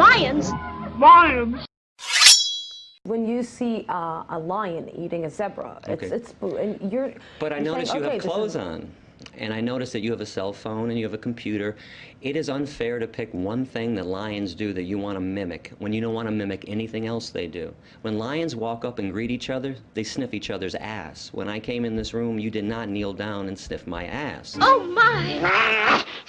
Lions? Lions! When you see uh, a lion eating a zebra, it's, Okay. it's and you're. But I notice saying, you okay, have clothes on. And I notice that you have a cell phone and you have a computer. It is unfair to pick one thing that lions do that you want to mimic when you don't want to mimic anything else they do. When lions walk up and greet each other, they sniff each other's ass. When I came in this room, you did not kneel down and sniff my ass. Oh my!